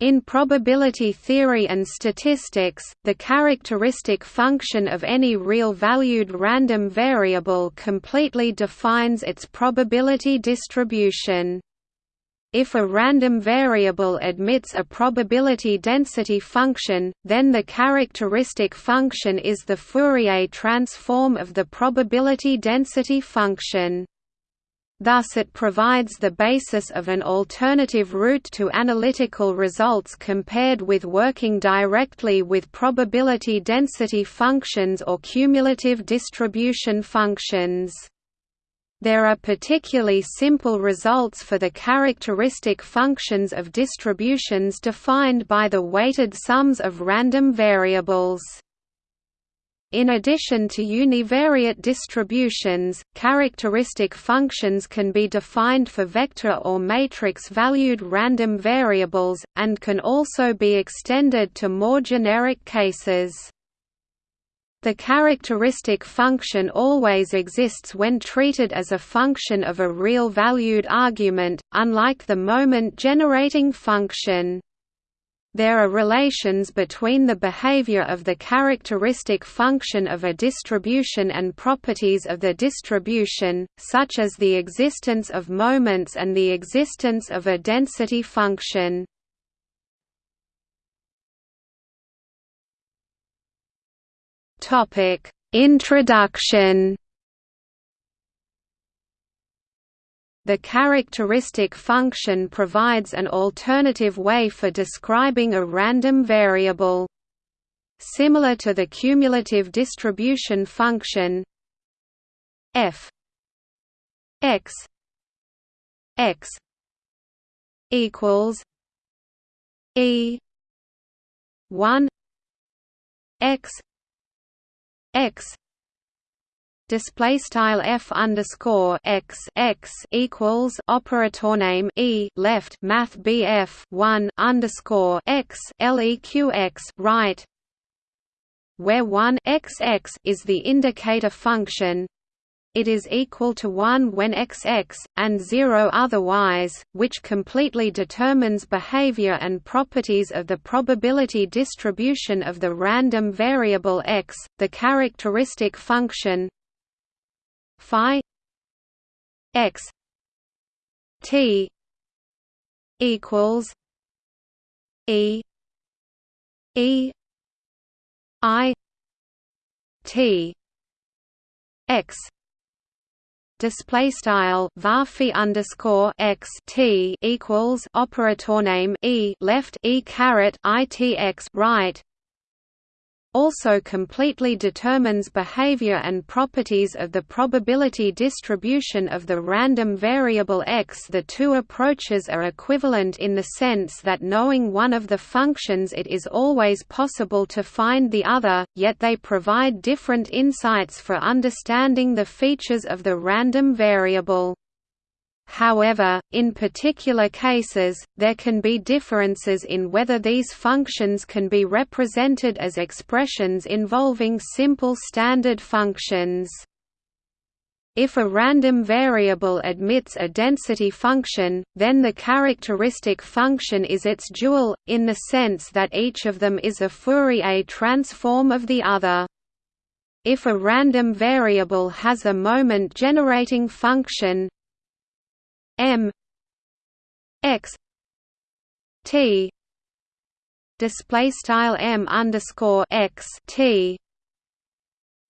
In probability theory and statistics, the characteristic function of any real-valued random variable completely defines its probability distribution. If a random variable admits a probability density function, then the characteristic function is the Fourier transform of the probability density function. Thus it provides the basis of an alternative route to analytical results compared with working directly with probability density functions or cumulative distribution functions. There are particularly simple results for the characteristic functions of distributions defined by the weighted sums of random variables. In addition to univariate distributions, characteristic functions can be defined for vector or matrix-valued random variables, and can also be extended to more generic cases. The characteristic function always exists when treated as a function of a real-valued argument, unlike the moment-generating function. There are relations between the behavior of the characteristic function of a distribution and properties of the distribution, such as the existence of moments and the existence of a density function. Introduction The characteristic function provides an alternative way for describing a random variable. Similar to the cumulative distribution function f x x equals e 1 x x display style f underscore x x equals operator name e left math bf one underscore x leq x right, where one x x is the indicator function. It is equal to 1 when xx, and 0 otherwise, which completely determines behavior and properties of the probability distribution of the random variable x. The characteristic function phi x t equals e e i t x. Display style varphi underscore x t equals operator name e left e caret i t x right also completely determines behavior and properties of the probability distribution of the random variable x. The two approaches are equivalent in the sense that knowing one of the functions it is always possible to find the other, yet they provide different insights for understanding the features of the random variable. However, in particular cases, there can be differences in whether these functions can be represented as expressions involving simple standard functions. If a random variable admits a density function, then the characteristic function is its dual, in the sense that each of them is a Fourier transform of the other. If a random variable has a moment-generating function, m x t display style m underscore x t.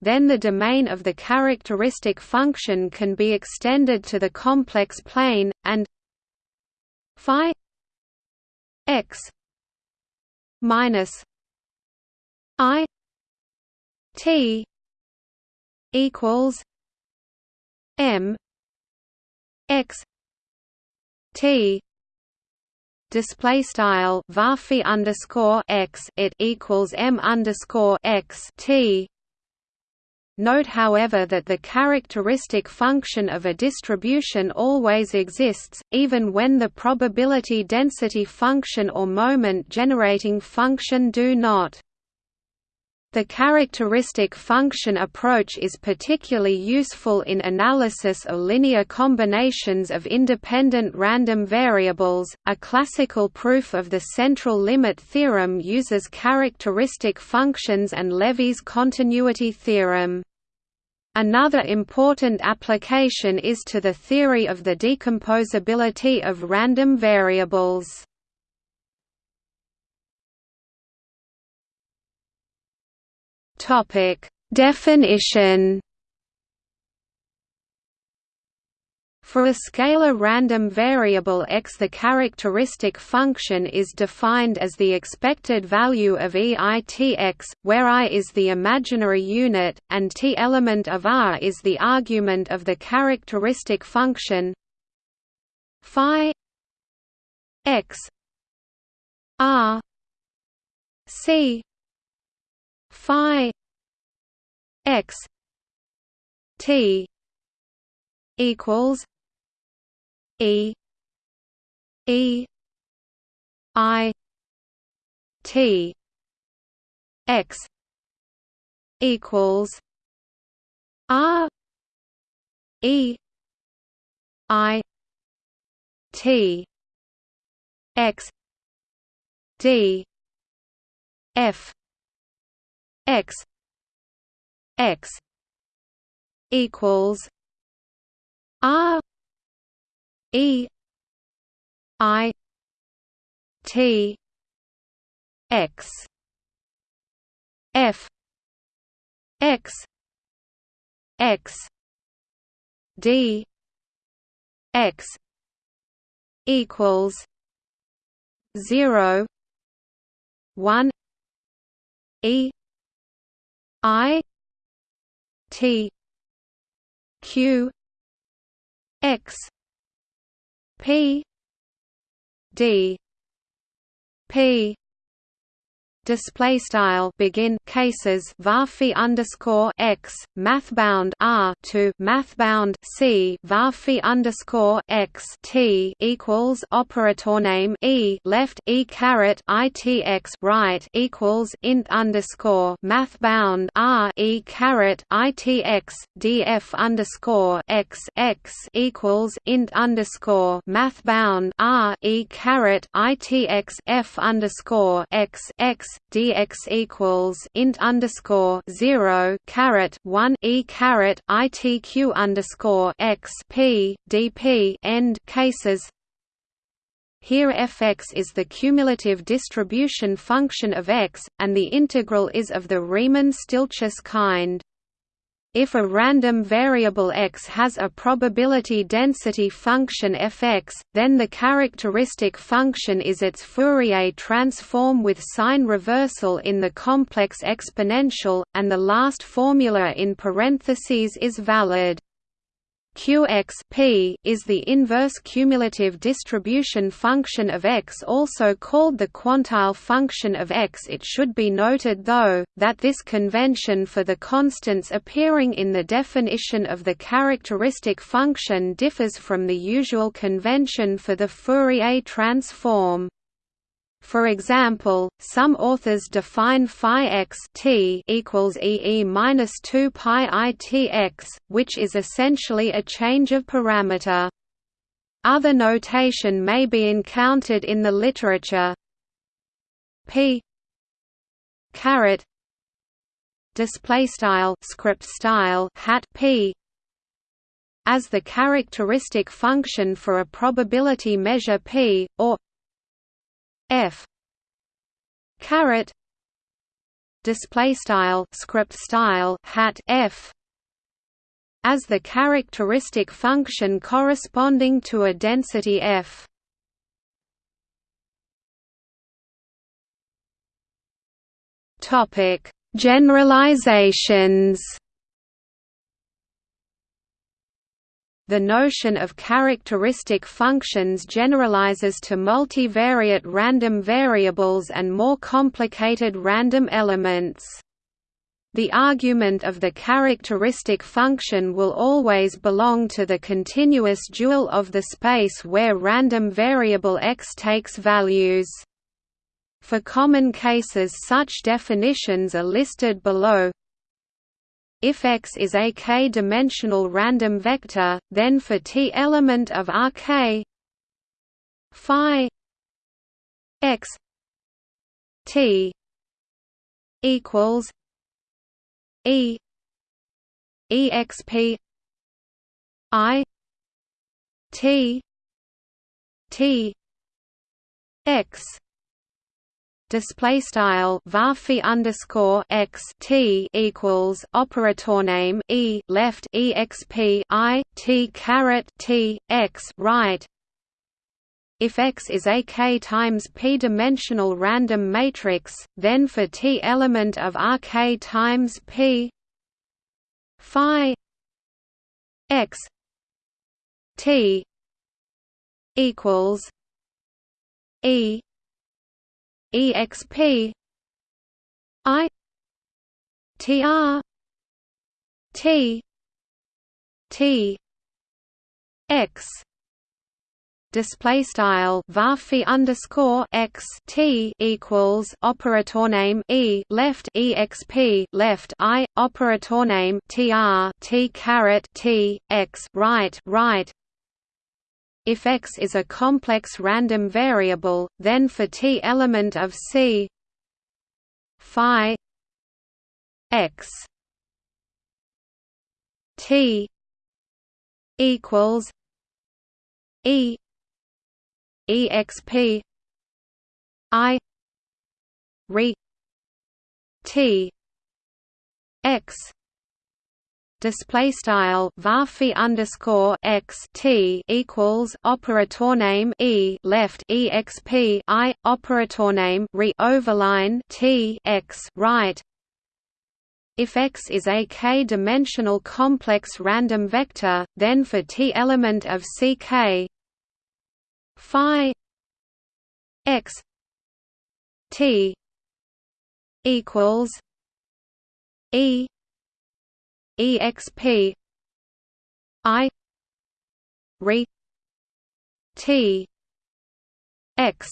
Then the domain of the characteristic function can be extended to the complex plane, and phi x minus i t equals m x T display style underscore x it equals m underscore x T. Note however that the characteristic function of a distribution always exists, even when the probability density function or moment generating function do not. The characteristic function approach is particularly useful in analysis of linear combinations of independent random variables. A classical proof of the central limit theorem uses characteristic functions and Levy's continuity theorem. Another important application is to the theory of the decomposability of random variables. Topic: Definition. For a scalar random variable x the characteristic function is defined as the expected value of eitx, where i is the imaginary unit, and t element of R is the argument of the characteristic function phi x R c phi x t equals e e i t x equals r e i t x d f x. X equals R E I T X. F X X D X equals zero one E I T Q X P D P display style begin cases var underscore x math bound r to math bound c var underscore x t equals operator name e left e caret itx right equals int underscore math bound r e caret itx df underscore x x equals int underscore math bound r e caret itx f underscore x x dx equals int underscore zero caret one e caret itq underscore x p dp end cases. Here fx is the cumulative distribution function of x, and the integral is of the Riemann-Stieltjes kind. If a random variable x has a probability density function fx, then the characteristic function is its Fourier transform with sign reversal in the complex exponential, and the last formula in parentheses is valid. Qx p is the inverse cumulative distribution function of x also called the quantile function of x It should be noted though, that this convention for the constants appearing in the definition of the characteristic function differs from the usual convention for the Fourier transform. For example, some authors define phi x t equals e minus two pi i t x, which is essentially a change of parameter. Other notation may be encountered in the literature. p caret display style script style hat p as the characteristic function for a probability measure p or f. Caret display style script style hat f. As the characteristic function corresponding to a density f. Topic. Generalizations The notion of characteristic functions generalizes to multivariate random variables and more complicated random elements. The argument of the characteristic function will always belong to the continuous dual of the space where random variable x takes values. For common cases such definitions are listed below. If X is a k-dimensional random vector, then for t element of Rk phi x t equals e exp i t t x display style varphi underscore x t equals operator name e left exp i t caret t x right. If X is a k times p dimensional random matrix, then for t element of Rk times p phi x t equals e exp i tr t t x. Display style varphi underscore x t equals operator name e left exp left i operator name tr t caret t x right right if X is a complex random variable, then for t element of C phi X. T equals E exp I re T X display style varphi underscore x t equals operator name e left exp i operator name re overline t x right. If X is a k-dimensional complex random vector, then for t element of Ck phi x t equals e exp i re t x.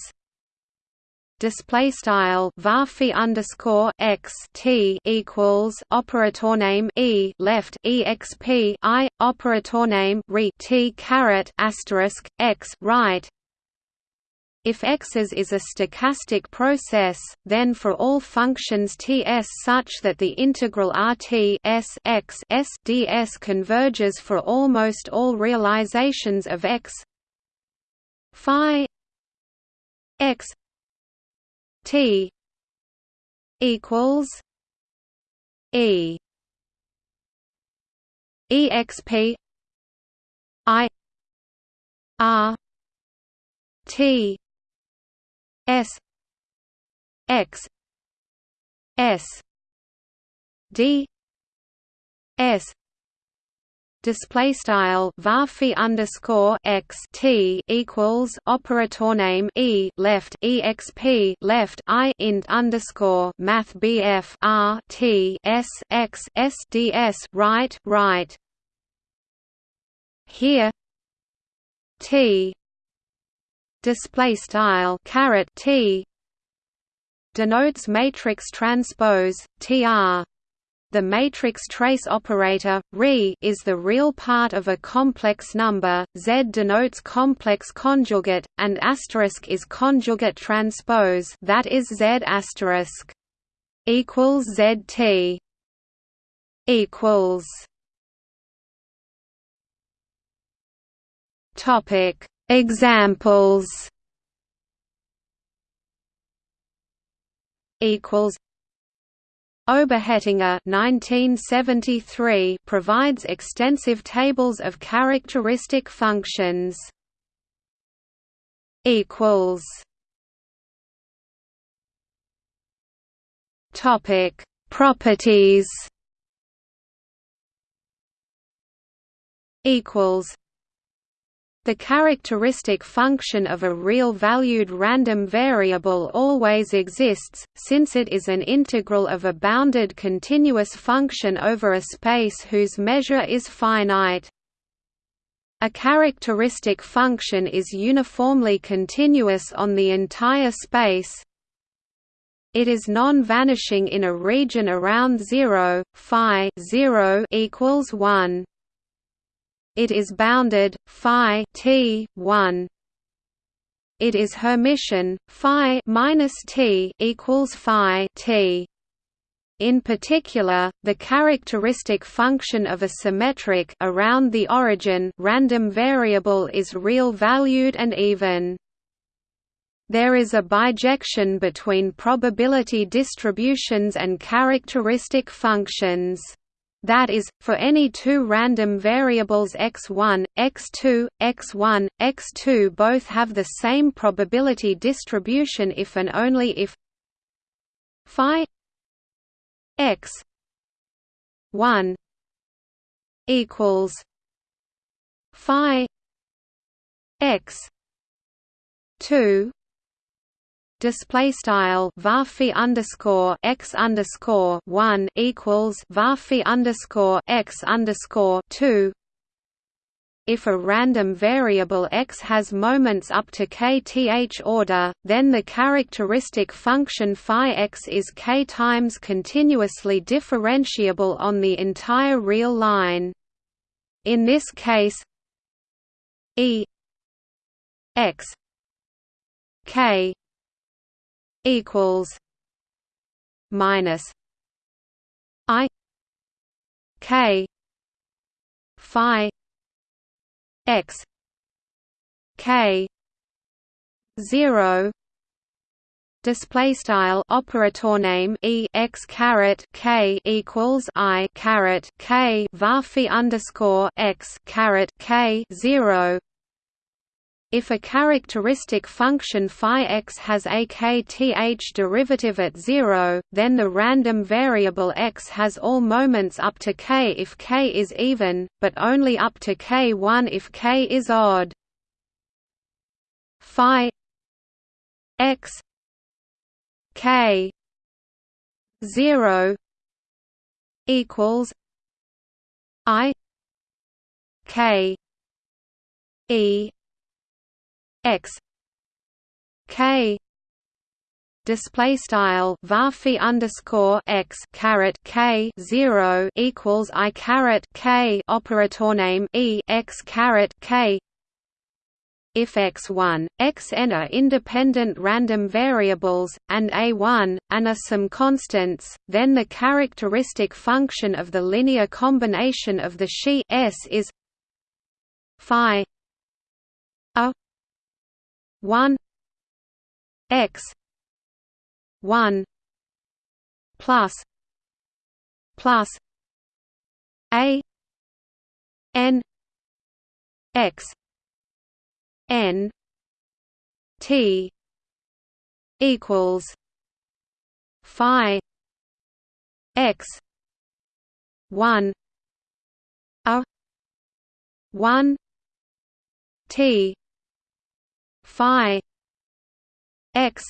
Display style varphi underscore x t equals operator name e left exp i operator name re t caret asterisk x right if x's is a stochastic process, then for all functions Ts such that the integral Rt s x s ds converges for almost all realizations of x phi x t equals e exp i r t S X S D S. Display style varphi underscore x t equals operator name e left exp left i int underscore math bf r t s x s d s right right. Here t display style caret t denotes matrix transpose tr the matrix trace operator re is the real part of a complex number. Z denotes complex conjugate and asterisk is conjugate transpose that is z asterisk equals zt equals. Topic Examples. Equals. Oberhettinger 1973 provides extensive tables of characteristic functions. Equals. Topic. Properties. Equals the characteristic function of a real-valued random variable always exists, since it is an integral of a bounded continuous function over a space whose measure is finite. A characteristic function is uniformly continuous on the entire space It is non-vanishing in a region around 0, phi 0 equals 1. It is bounded phi t 1. It is Hermitian phi minus t equals phi t. In particular, the characteristic function of a symmetric around the origin random variable is real-valued and even. There is a bijection between probability distributions and characteristic functions. That is, for any two random variables x1, x2, x1, x2 both have the same probability distribution if and only if phi x 1 equals phi x 2 display style varphi underscore x underscore one equals varphi underscore x underscore two. If a random variable x has moments up to kth order, then the characteristic function phi x is k times continuously differentiable on the entire real line. In this case, e x k equals minus I K Phi X K zero display style operator name e x caret k equals i caret k varphi underscore x caret k zero if a characteristic function phi x has a kth derivative at 0, then the random variable x has all moments up to k if k is even, but only up to k1 if k is odd. Phi x k 0 equals i k e x k display style varphi underscore x caret k zero equals i caret k operator name e x caret k. If x1, xn are independent random variables, and a1, and are some constants, then the characteristic function of the linear combination of the Xi s is phi a 1 x 1 plus plus a n x n t equals phi x 1 a 1 t phi x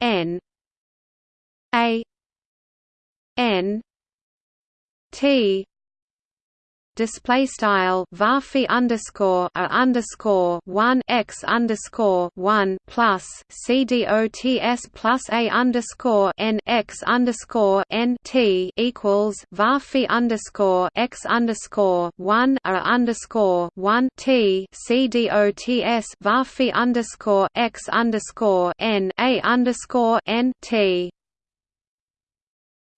n a n t display style varphi underscore a underscore one x underscore one plus c dots plus a underscore n x underscore n t equals varphi underscore x underscore one a underscore one t c dots varphi underscore x underscore n a underscore n t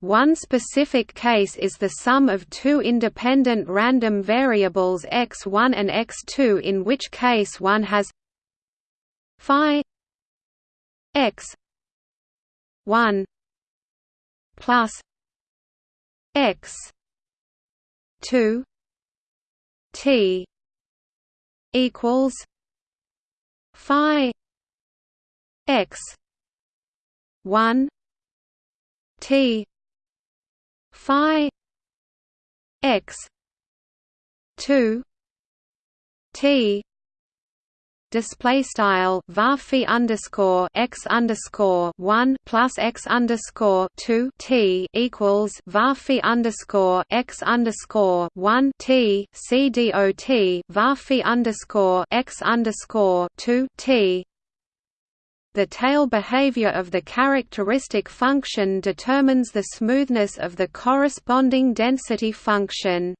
one specific case is the sum of two independent random variables x1 and x2 in which case one has phi x 1 plus x 2 t equals phi x 1 t phi x 2 t display style varphi underscore x underscore one plus x underscore two t equals varphi underscore x underscore one t c dot varphi underscore x underscore two t the tail behavior of the characteristic function determines the smoothness of the corresponding density function.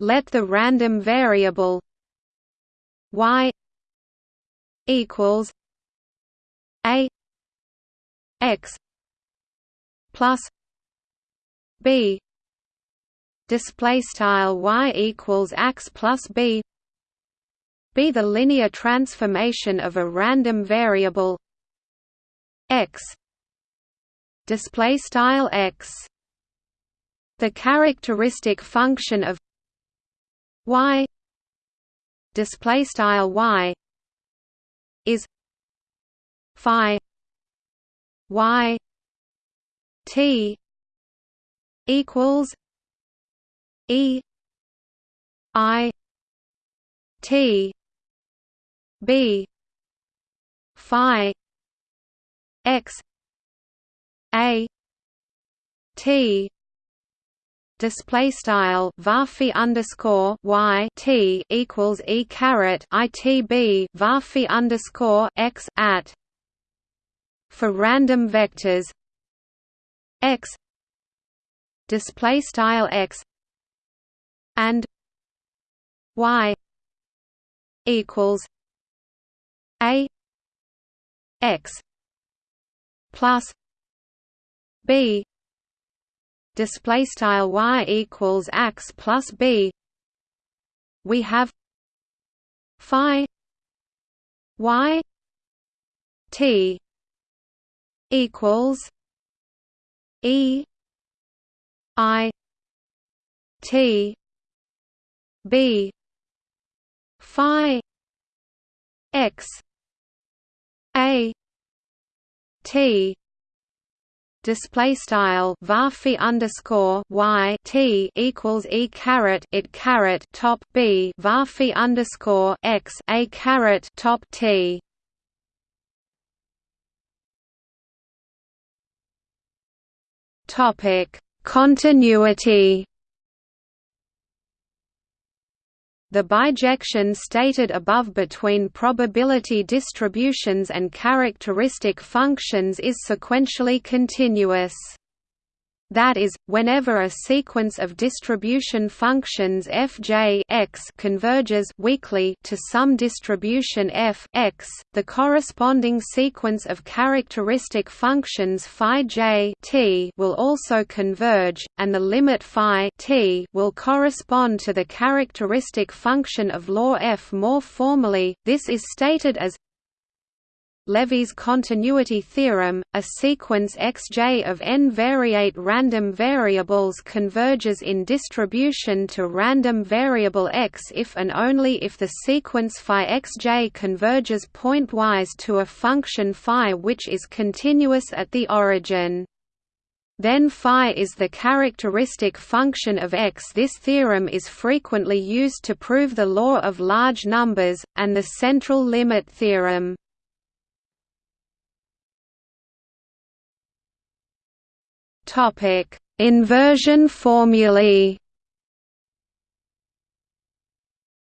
Let the random variable y equals a x plus b display style y equals x plus b be the linear transformation of a random variable x. Display style x. The characteristic function of y. Display style y. Is phi y t equals e i t b. Phi. X. A. T. Display style varphi underscore y t equals e caret itb varphi underscore x at. For random vectors. X. Display style x and y equals a x plus b display style y equals x plus b. We have phi y t equals e i t b phi x a t display style varphi underscore y t equals e caret it caret top b varphi underscore x a caret top t. Topic continuity. The bijection stated above between probability distributions and characteristic functions is sequentially continuous. That is, whenever a sequence of distribution functions fj x converges weakly to some distribution f x, the corresponding sequence of characteristic functions phi j t will also converge, and the limit phi t will correspond to the characteristic function of law f. More formally, this is stated as Levy's continuity theorem, a sequence xj of n-variate random variables converges in distribution to random variable x if and only if the sequence phi xj converges pointwise to a function phi which is continuous at the origin. Then phi is the characteristic function of x. This theorem is frequently used to prove the law of large numbers, and the central limit theorem. Topic: Inversion formulae.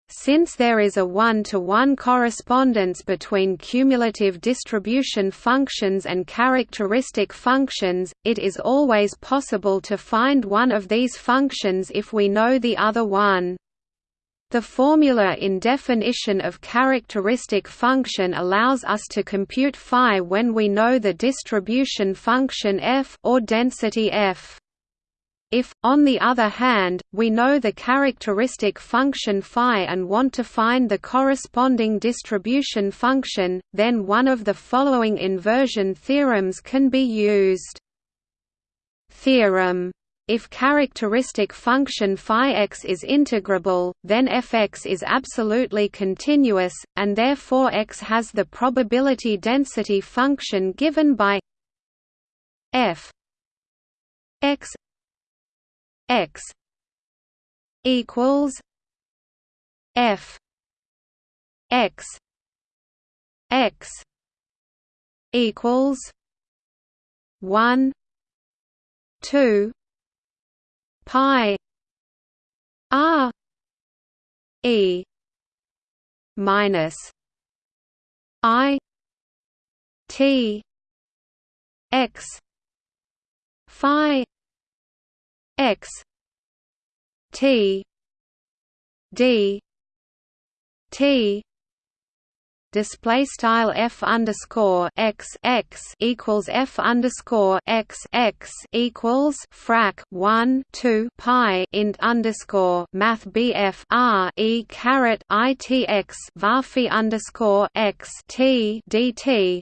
Since there is a one-to-one -one correspondence between cumulative distribution functions and characteristic functions, it is always possible to find one of these functions if we know the other one. The formula in definition of characteristic function allows us to compute phi when we know the distribution function f or density f. If, on the other hand, we know the characteristic function phi and want to find the corresponding distribution function, then one of the following inversion theorems can be used. Theorem if characteristic function phi x is integrable, then fx is absolutely continuous, and therefore x has the probability density function given by f x x equals f x x equals 1 2 pi. R e. Minus i. T. X. Phi. X. T. D. T display style f underscore x x equals f underscore x x equals frac 1 2 pi int underscore math bf r e caret i t x varphi underscore x t dt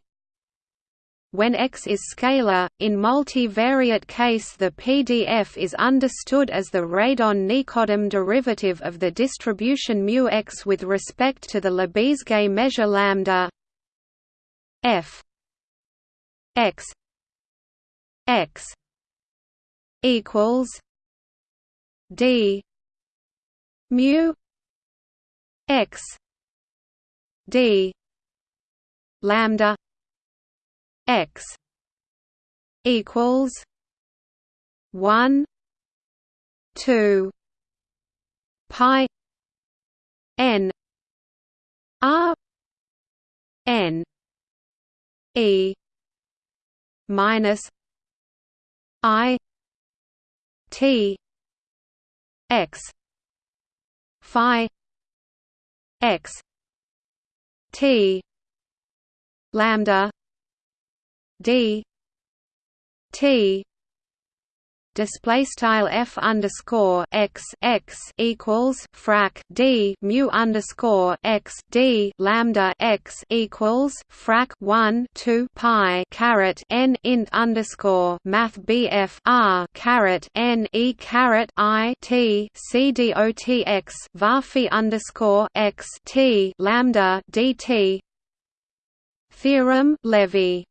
when X is scalar, in multivariate case the PDF is understood as the Radon-Nikodym derivative of the distribution mu x with respect to the Lebesgue measure lambda f x x equals d mu x d lambda x equals one two pi n r n e minus i t x phi x t lambda d t display style f underscore x x equals frac d mu underscore x d lambda x equals frac 1 2 pi caret n int underscore math bf r caret n e caret i t c d o t x varphi underscore x t lambda dt theorem Levy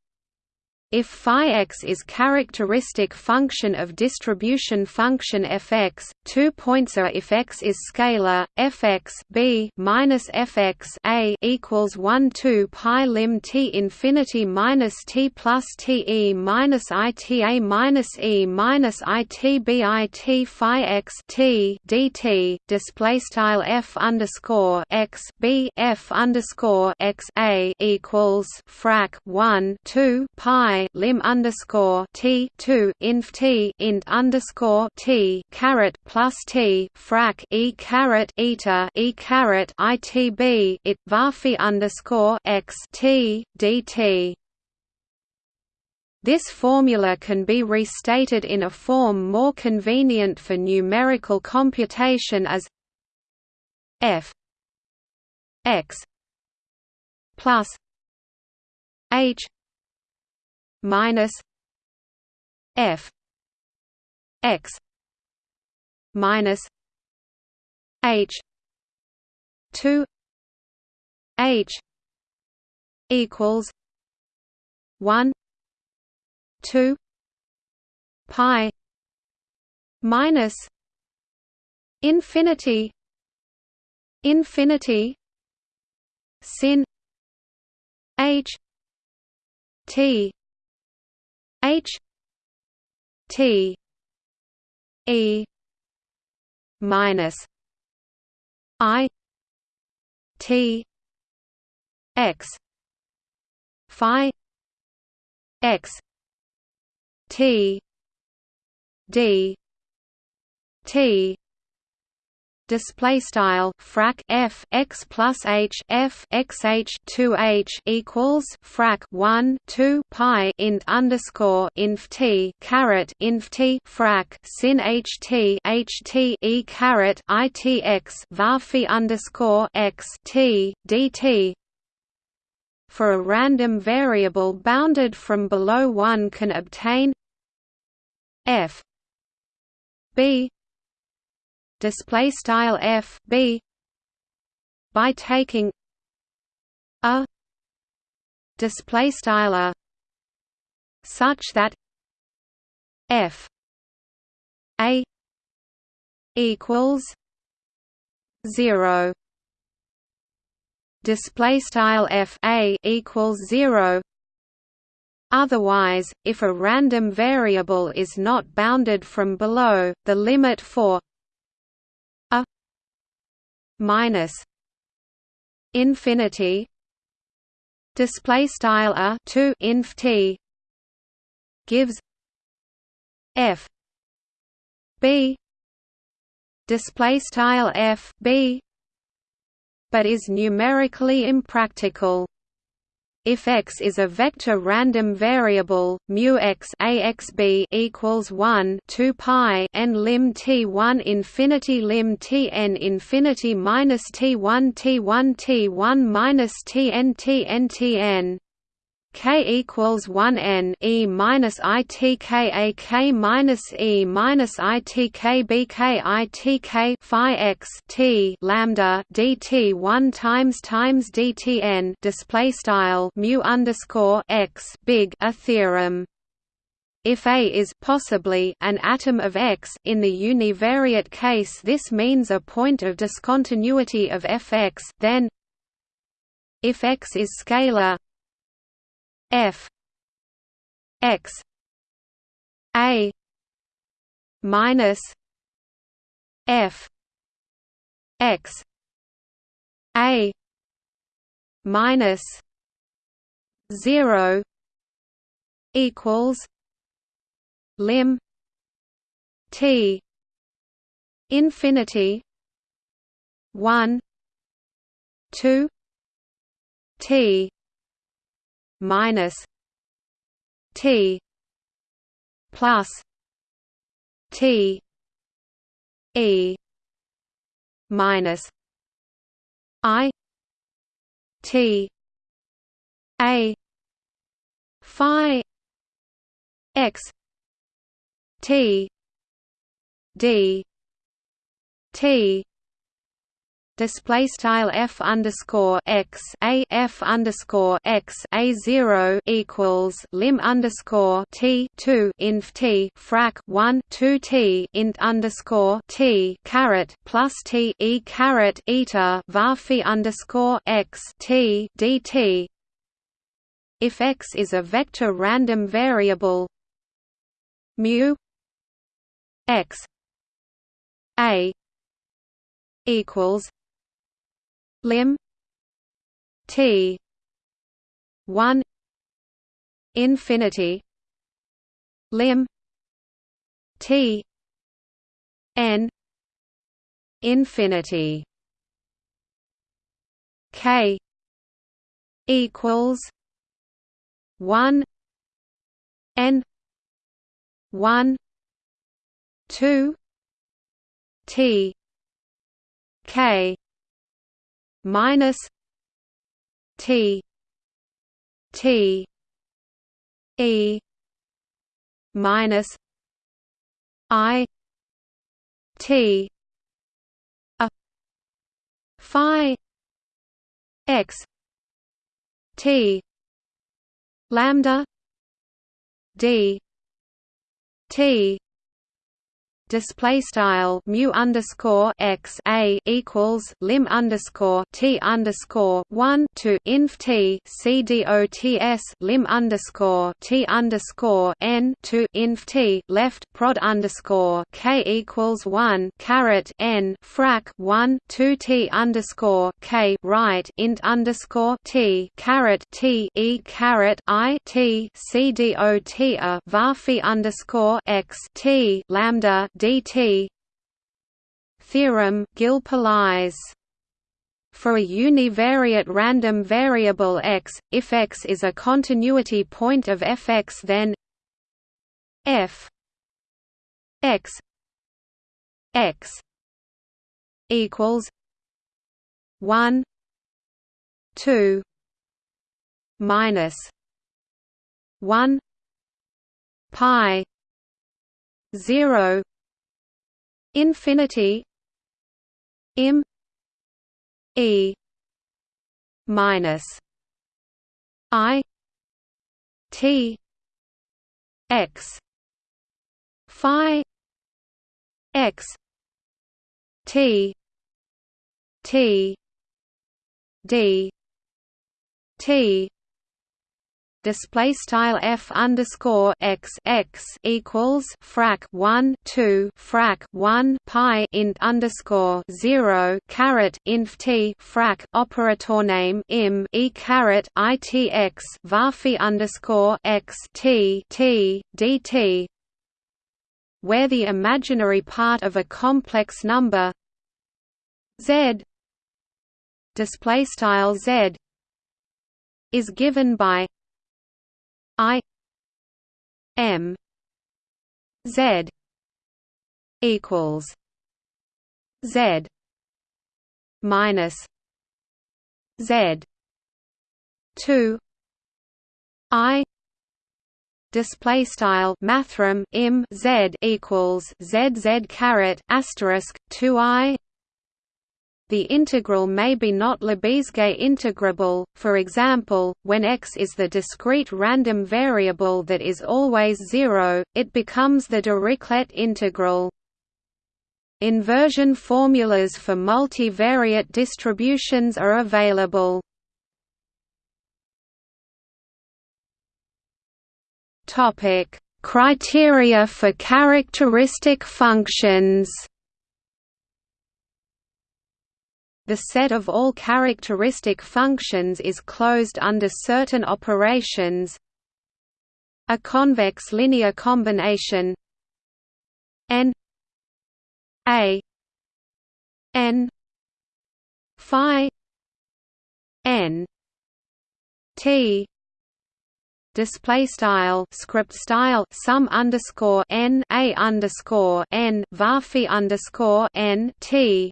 if phi x is characteristic function of distribution function fx, two points are if x is scalar, fx b minus fx a equals 1 2 pi lim t infinity minus t plus t e minus i t a minus e minus i t b i t phi x t dt display style f underscore x b f underscore x a equals frac 1 2 pi lim underscore t two inf t int underscore t caret plus t frac e caret eta e caret itb it varphi underscore x t dt. This formula can be restated in a form more convenient for numerical computation as f x plus h minus f x minus h 2 h equals 1 2 pi minus infinity infinity sin h t H T E minus I T X Phi X T D T display style frac f x plus h f x h 2 h equals frac 1 2 pi int underscore inf t caret inf t frac sin h t h t e caret i t x varphi underscore x t dt for a random variable bounded from below 1 can obtain f b display style f b by taking a display style a such that f a equals 0 display style f a equals 0 Otherwise, if a random variable is not bounded from below, the limit for minus infinity display style a 2 inf t gives f b display style f b but is numerically impractical if x is a vector random variable, mu x axb equals 1 2 pi n lim t1 infinity lim tn infinity minus t1 t1 t1 minus tn tn tn K equals one N E minus I T K A K minus E minus I T K B K I T K Phi X T lambda D T one times times D T N display style mu underscore X big a theorem. If A is possibly an atom of X in the univariate case this means a point of discontinuity of Fx then if X is scalar f. X. A. Minus f. X. A. Minus 0 equals lim t infinity 1 2 t minus T plus T E minus I T A Phi X T D T display style f underscore x a f underscore x a zero equals lim underscore t two inf t frac one two t int underscore t caret plus t e caret eta var underscore x t dt. If x is a vector random variable, mu x a equals lim t 1 infinity lim t n infinity k equals 1 n 1 2 t k minus T T E minus I T a Phi X T lambda D T display style mu underscore x a equals lim underscore t underscore one to inf t c dots lim underscore t underscore n to inf t left prod underscore k equals one caret n frac one two t underscore k right int underscore t caret t e caret i t c dot a varphi underscore x t lambda dt theorem Gilles for a univariate random variable x, if x is a continuity point of fx then f x x equals 1 2 minus 1 pi 0 infinity im e minus i t x phi x t t d t display style f underscore x x equals frac 1 2 frac 1 pi int underscore 0 caret inf t frac operator name im e caret itx varphi underscore x t t dt where the imaginary part of a complex number z display style z is given by i m z equals z minus z 2 i display style mathrm im z equals z z caret asterisk 2 i the integral may be not Lebesgue integrable, for example, when x is the discrete random variable that is always zero, it becomes the Dirichlet integral. Inversion formulas for multivariate distributions are available. Criteria for characteristic functions The set of all characteristic functions is closed under certain operations. A convex linear combination. N. A. N. Phi. N. T. Display style script style sum underscore n a underscore n varphi underscore n t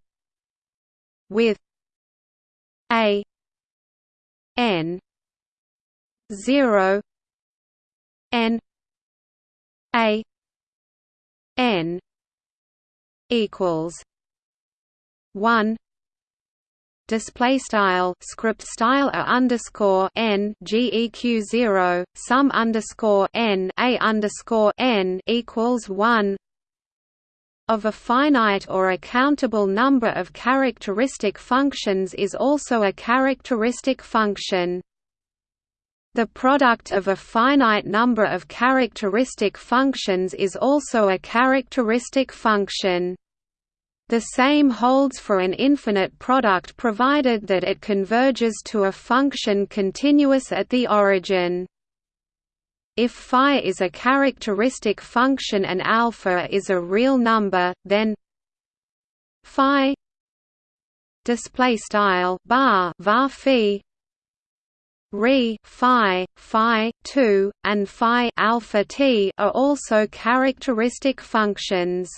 with a n 0 n a n equals 1 display style script style a underscore n geq zero sum underscore n a underscore n equals one of a finite or a countable number of characteristic functions is also a characteristic function. The product of a finite number of characteristic functions is also a characteristic function. The same holds for an infinite product provided that it converges to a function continuous at the origin. If phi is a characteristic function and alpha is a real number, then phi display style bar var phi re phi phi 2 and phi alpha t are also characteristic functions.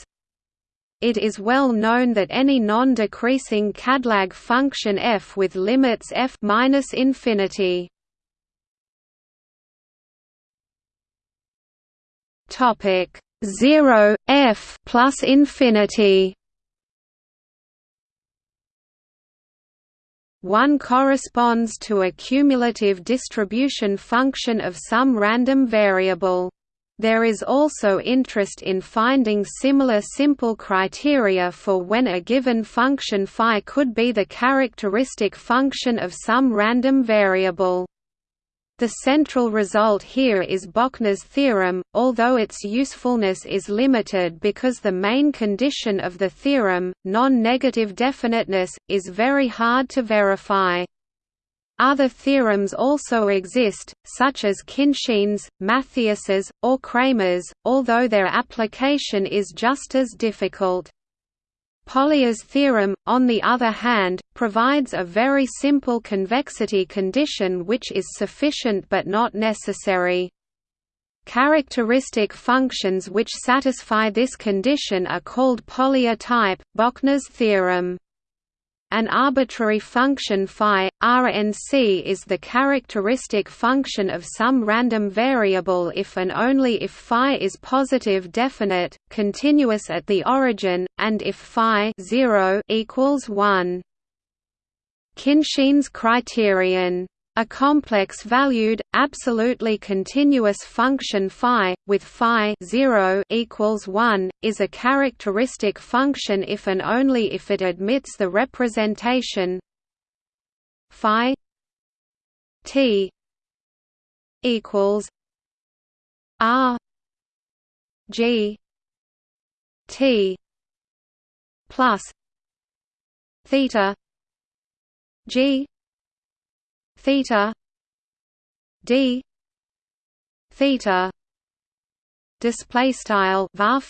It is well known that any non-decreasing Cadlag function f with limits f minus infinity Topic 0 f plus infinity. One corresponds to a cumulative distribution function of some random variable. There is also interest in finding similar simple criteria for when a given function phi could be the characteristic function of some random variable. The central result here is Bochner's theorem, although its usefulness is limited because the main condition of the theorem, non-negative definiteness, is very hard to verify. Other theorems also exist, such as Khinchin's, Mathias's, or Cramér's, although their application is just as difficult. Polya's theorem, on the other hand, provides a very simple convexity condition which is sufficient but not necessary. Characteristic functions which satisfy this condition are called Polya type, Bochner's theorem. An arbitrary function phi, Rnc is the characteristic function of some random variable if and only if phi is positive definite, continuous at the origin, and if phi 0 equals 1. Khinchin's criterion a complex-valued, absolutely continuous function phi, with phi 0 equals 1, is a characteristic function if and only if it admits the representation phi t equals R G T plus theta G theta. D. Theta. Display style var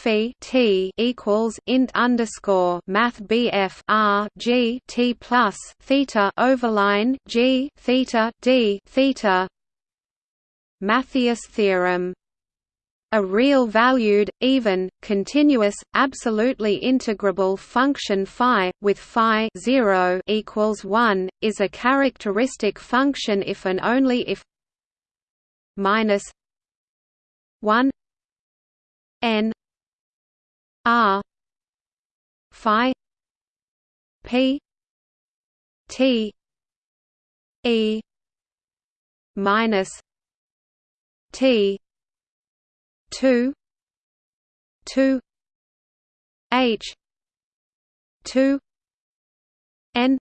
t equals int underscore math bf r g t plus theta overline g theta d theta. Mathias theorem a real-valued, even, continuous, absolutely integrable function phi, with phi 0 equals 1, is a characteristic function if and only if minus 1 n r phi p t e minus t 2 2 h 2 n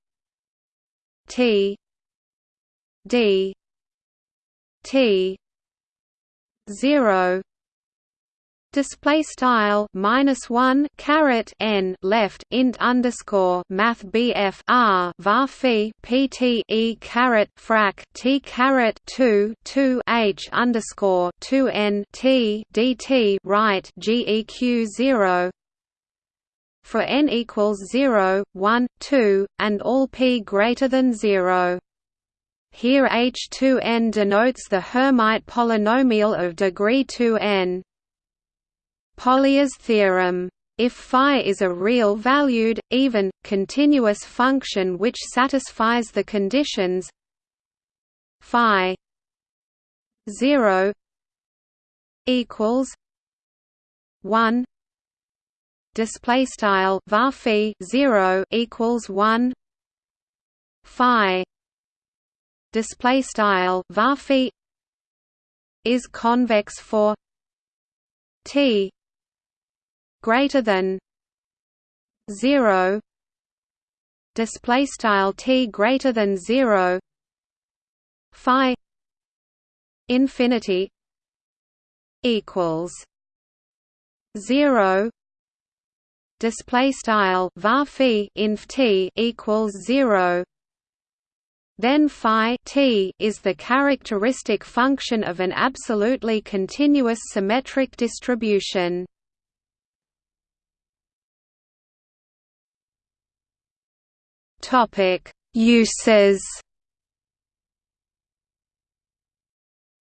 t d t 0 display style minus one caret n left int underscore math bf r var phi pt e caret frac t caret two two h underscore two n t dt right geq zero for n equals 0, 1, 2, and all p greater than 0. Here H2n denotes the Hermite polynomial of degree 2n. Polya's theorem. If phi is a real-valued, even, continuous function which satisfies the conditions phi 0 equals 1 display style var 0 equals 1 phi display style var is convex for t greater than 0 display style t greater than 0 phi infinity equals 0 display style var inf t equals 0 then phi t is the characteristic function of an absolutely continuous symmetric distribution Topic: Uses.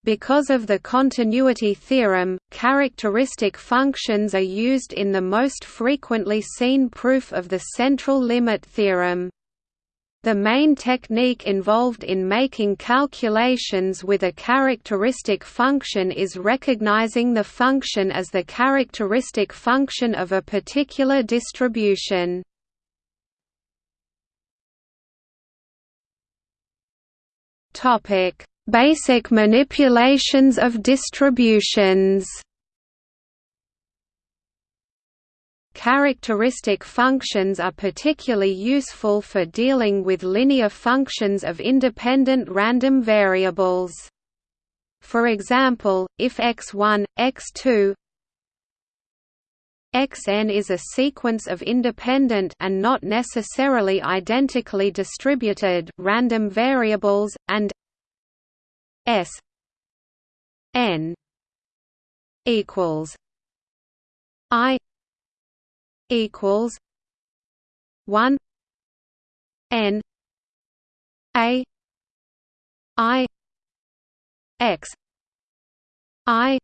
Because of the continuity theorem, characteristic functions are used in the most frequently seen proof of the central limit theorem. The main technique involved in making calculations with a characteristic function is recognizing the function as the characteristic function of a particular distribution. Topic: Basic manipulations of distributions. Characteristic functions are particularly useful for dealing with linear functions of independent random variables. For example, if x1, x2, xn is a sequence of independent and not necessarily identically distributed random variables and s n equals i equals 1 n a i x i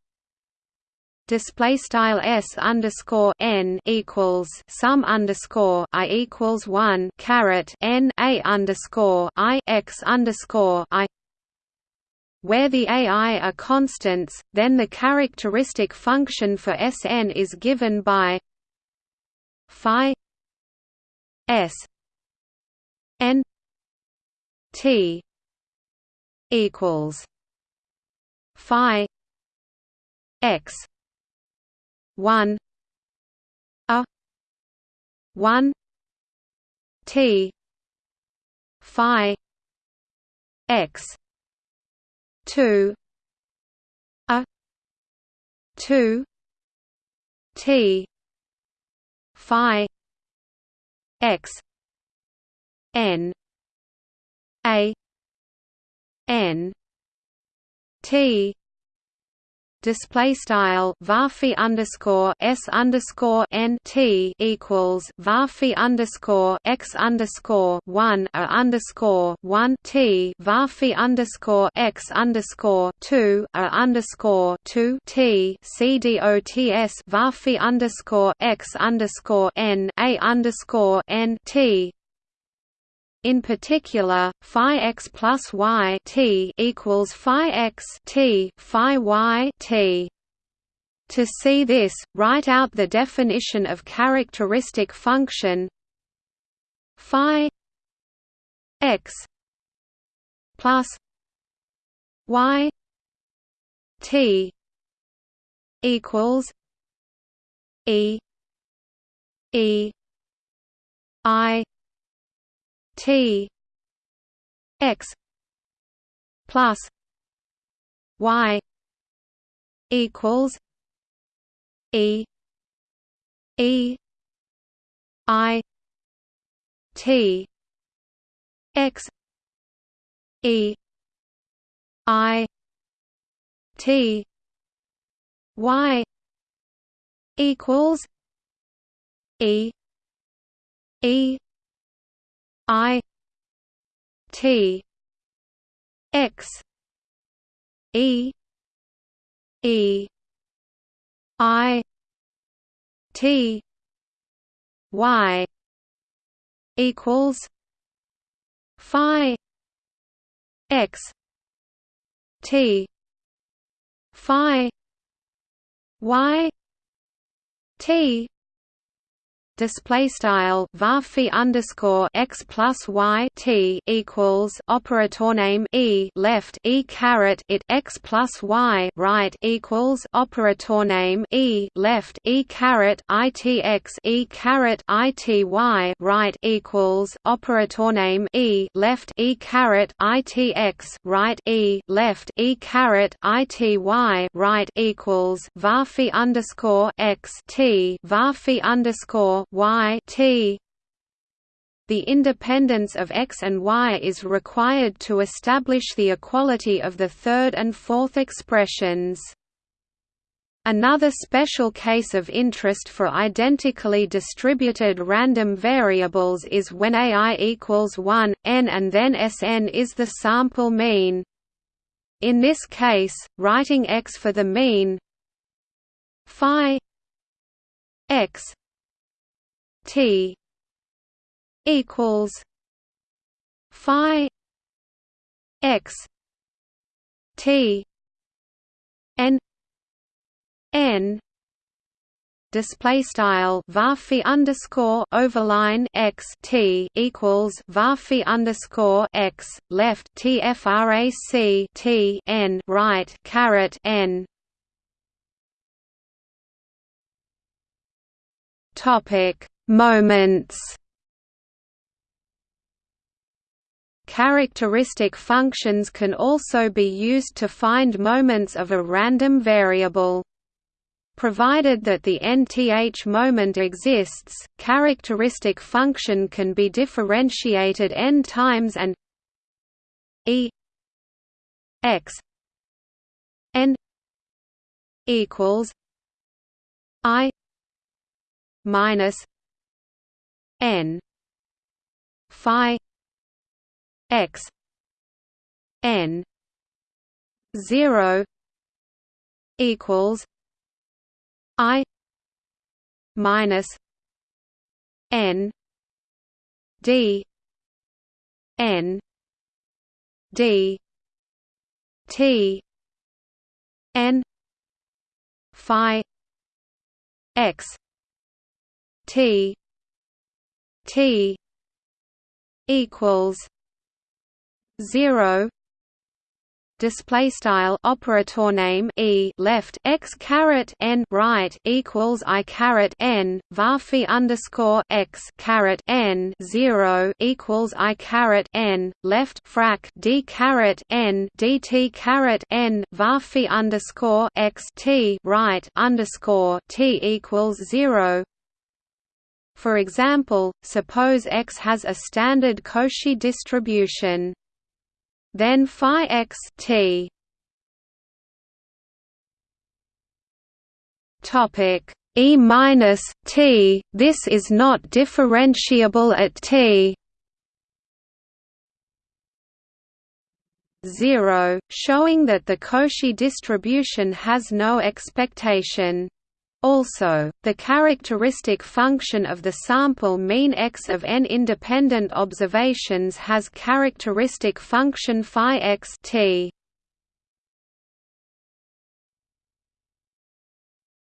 display style s underscore n equals sum underscore i equals one caret n a underscore i x underscore i. Where the ai are constants, then the characteristic function for Sn is given by phi s n t equals phi x 1 a 1 t phi x 2 a two T Phi X N A N T display style varphi underscore s underscore n t equals varphi underscore x underscore one a underscore one t varphi underscore x underscore two a underscore two t c d o t s varphi underscore x underscore n a underscore n t in particular, phi x plus y t equals phi x t phi y t. To see this, write out the definition of characteristic function phi x plus y t equals e e i T X plus Y equals E E I T X E I T Y equals E E I T X E E I T Y equals Phi X T Phi Y T display style varphi underscore x plus y t equals operator name e left e caret it x plus y right equals operator name e left e caret i t x e caret i t y right equals operator name e left e caret i t x right e left e caret i t y right equals varphi underscore x t varphi underscore y t the independence of x and y is required to establish the equality of the third and fourth expressions. Another special case of interest for identically distributed random variables is when AI equals 1, n and then Sn is the sample mean. In this case, writing x for the mean phi x T equals Phi X T N N display style varphi underscore overline x t equals varphi underscore x left tfrac t n right caret n. Topic Moments Characteristic functions can also be used to find moments of a random variable. Provided that the nth moment exists, characteristic function can be differentiated n times and e x n equals i minus n phi x n 0 equals i minus n d n d t n phi x t T equals zero. Display style operator name e left x caret n right equals i caret n var underscore x caret n zero equals i caret n left frac d caret n dt caret n var underscore x t right underscore t equals zero for example, suppose X has a standard Cauchy distribution. Then phi X t topic E minus t. This is not differentiable at t. 0, showing that the Cauchy distribution has no expectation. Also, the characteristic function of the sample mean x of n independent observations has characteristic function phi x t.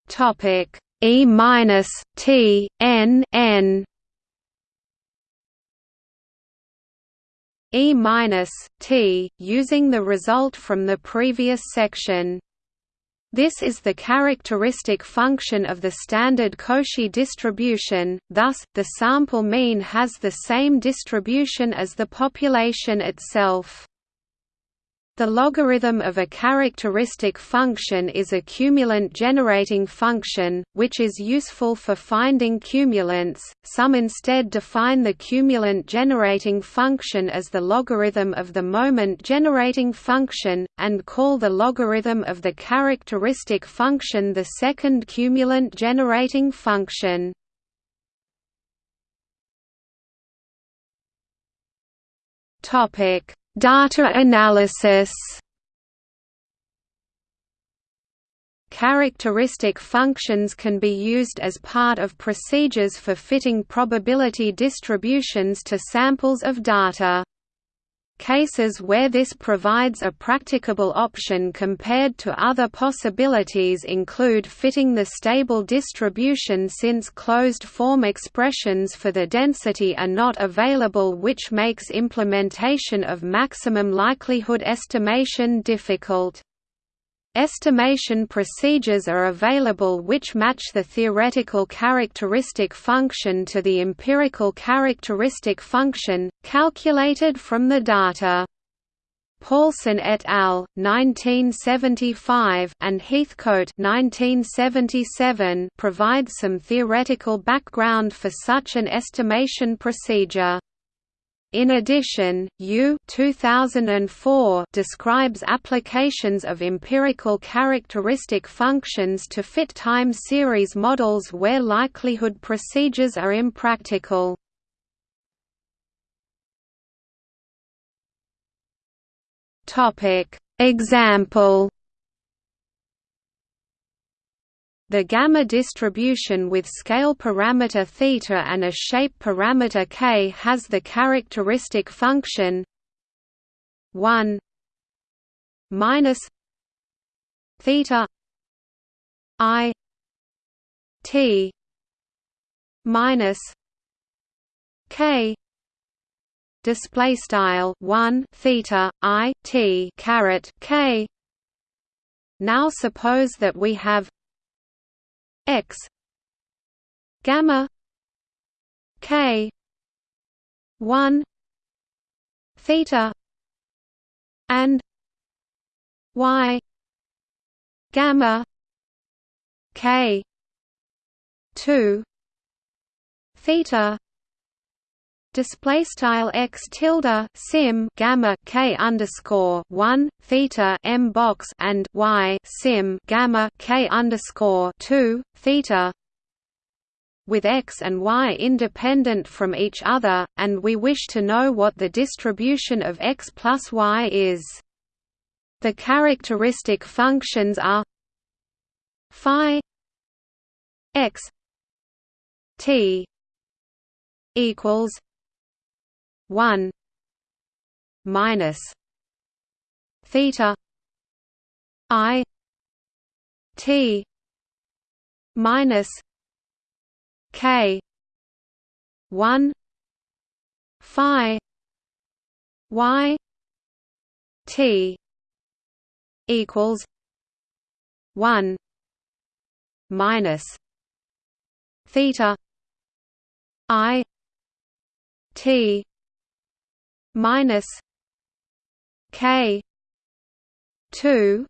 Topic E minus T N N E minus T using the result from the previous section this is the characteristic function of the standard Cauchy distribution, thus, the sample mean has the same distribution as the population itself. The logarithm of a characteristic function is a cumulant generating function, which is useful for finding cumulants. Some instead define the cumulant generating function as the logarithm of the moment generating function, and call the logarithm of the characteristic function the second cumulant generating function. Topic Data analysis Characteristic functions can be used as part of procedures for fitting probability distributions to samples of data. Cases where this provides a practicable option compared to other possibilities include fitting the stable distribution since closed-form expressions for the density are not available which makes implementation of maximum likelihood estimation difficult. Estimation procedures are available which match the theoretical characteristic function to the empirical characteristic function, calculated from the data. Paulson et al. 1975 and Heathcote 1977 provide some theoretical background for such an estimation procedure. In addition, Yu 2004 describes applications of empirical characteristic functions to fit time series models where likelihood procedures are impractical. Example The gamma distribution with scale parameter theta and a shape parameter k has the characteristic function 1 minus theta i t minus k display style 1 theta i t caret k. Now suppose that we have x gamma k 1 theta and y gamma k 2 theta display style x tilde sim gamma k underscore one theta m box and y sim gamma k underscore two theta with x and y independent from each other, and we wish to know what the distribution of x plus y is. The characteristic functions are phi x t equals 1 minus theta i t minus k 1 phi y t equals one minus theta I T minus K two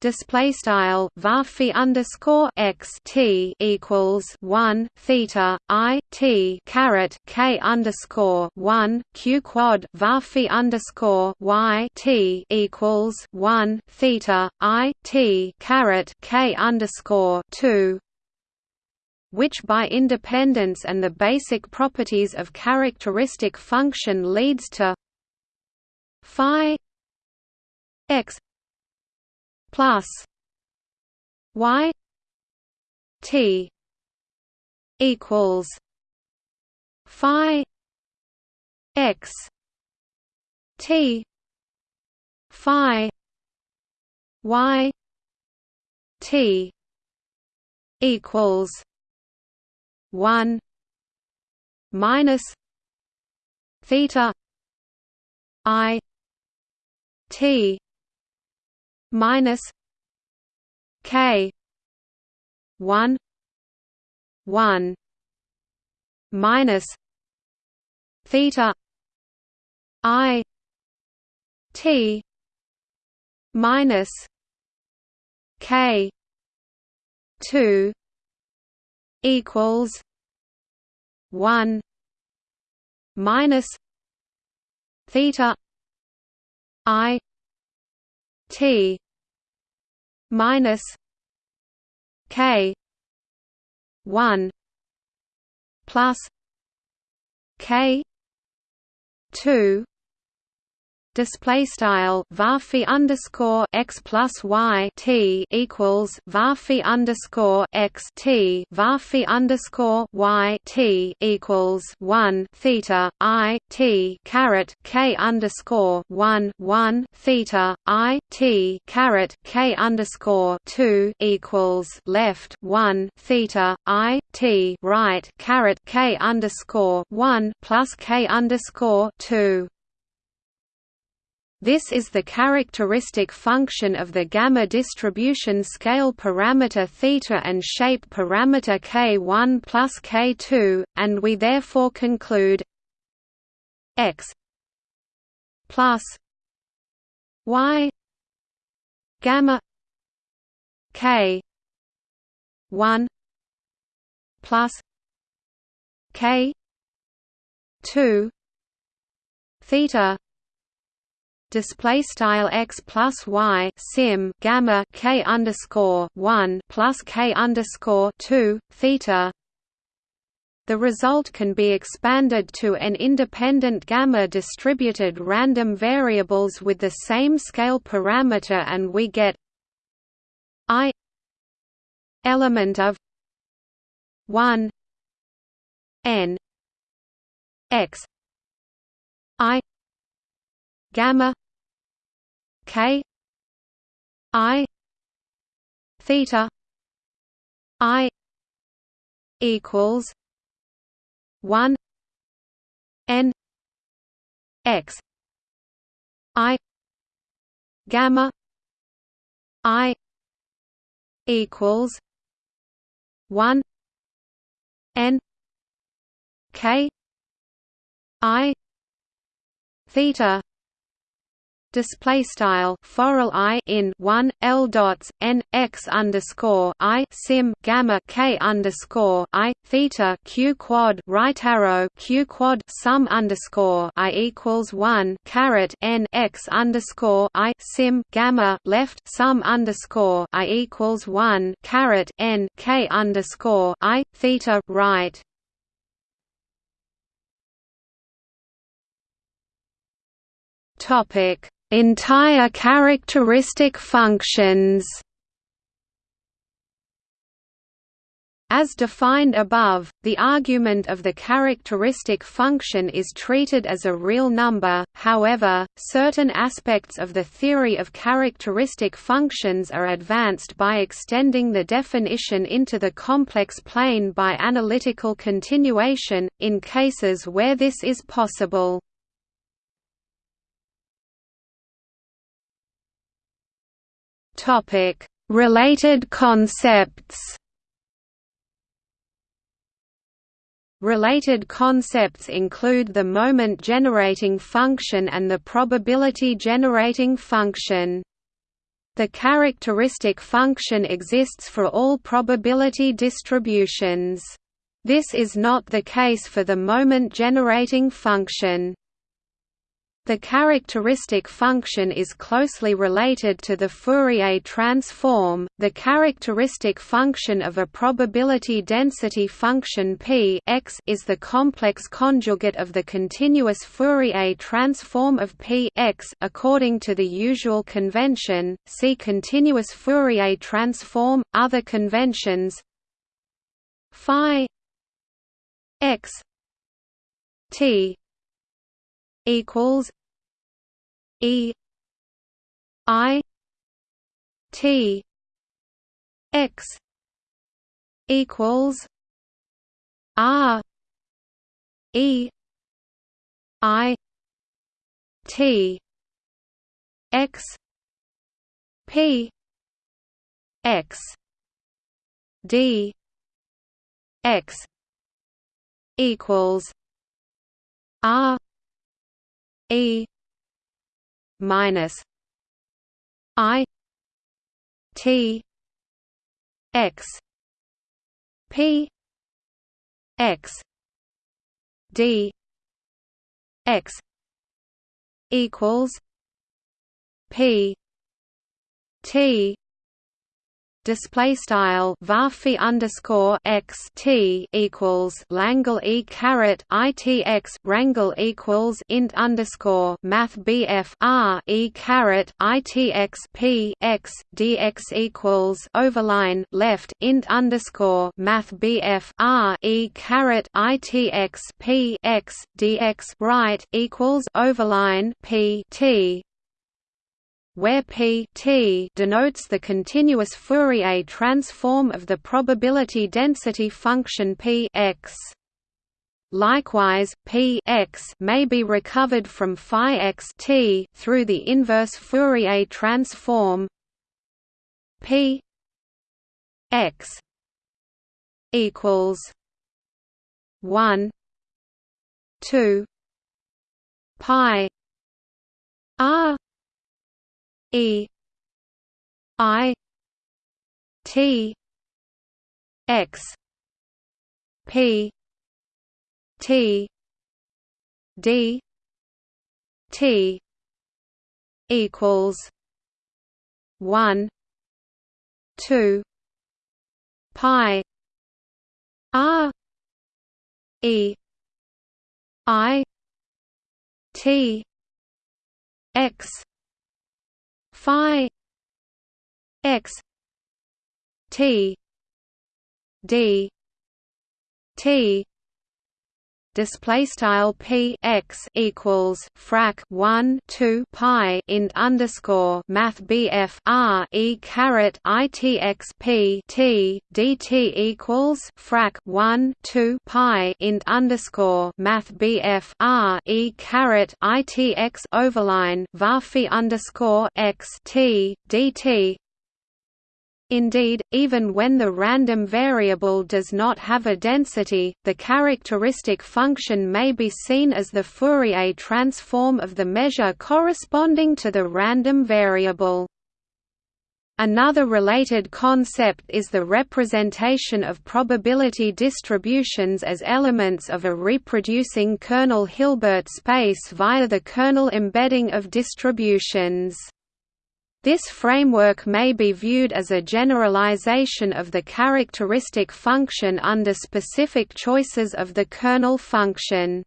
display style varphi underscore x t equals one theta i t caret k underscore one q quad varphi underscore y t equals one theta i t caret k underscore two which by independence and the basic properties of characteristic function leads to phi x plus y t equals phi x t phi y t equals 1 minus theta i t minus k 1 1 minus theta i t minus k 2 equals 1 minus theta i T minus K one plus K two display style varphi underscore x plus y t equals varphi underscore x t varphi underscore y t equals one theta i t caret k underscore one one theta i t caret k underscore two equals left one theta i t right caret k underscore one plus k underscore two this is the characteristic function of the gamma distribution scale parameter theta and shape parameter k1 plus k2, and we therefore conclude x plus y gamma k 1 plus k 2 theta display style x plus y sim gamma k underscore one plus k underscore two theta. The result can be expanded to n independent gamma distributed random variables with the same scale parameter, and we get i element of one n x i gamma k i theta i equals 1 n x i gamma i equals 1 n k i theta display style forall i in 1 l dots n x underscore i sim gamma k underscore i theta q quad right arrow q quad sum underscore i equals 1 caret n x underscore i sim gamma left sum underscore i equals 1 caret n k underscore i theta right. Topic Entire characteristic functions As defined above, the argument of the characteristic function is treated as a real number, however, certain aspects of the theory of characteristic functions are advanced by extending the definition into the complex plane by analytical continuation, in cases where this is possible. Topic: Related concepts. Related concepts include the moment-generating function and the probability-generating function. The characteristic function exists for all probability distributions. This is not the case for the moment-generating function. The characteristic function is closely related to the Fourier transform. The characteristic function of a probability density function p x is the complex conjugate of the continuous Fourier transform of p x according to the usual convention. See continuous Fourier transform. Other conventions phi x t equals E I T X equals R E I T X P X D X equals R E minus I T X P X D X equals P T display style varphi underscore x t equals Langle e caret itx rangle equals int underscore math bf r e caret itx p x dx equals overline left int underscore math bf r e caret itx p x dx right equals overline p t where p t denotes the continuous Fourier transform of the probability density function p x. Likewise, p x may be recovered from phi x t through the inverse Fourier transform p x equals 1 2 pi r E I T X P T D T equals one two pi R E I T X phi x t d t display style p x equals frac 1 2 pi int underscore math bf r e caret itx p t dt equals frac 1 2 pi int underscore math bf r e caret itx overline varphi underscore x t dt Indeed, even when the random variable does not have a density, the characteristic function may be seen as the Fourier transform of the measure corresponding to the random variable. Another related concept is the representation of probability distributions as elements of a reproducing kernel Hilbert space via the kernel embedding of distributions. This framework may be viewed as a generalization of the characteristic function under specific choices of the kernel function.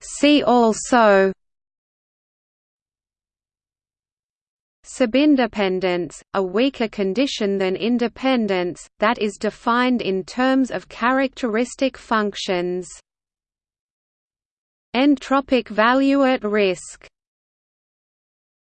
See also Subindependence, a weaker condition than independence, that is defined in terms of characteristic functions. Entropic value at risk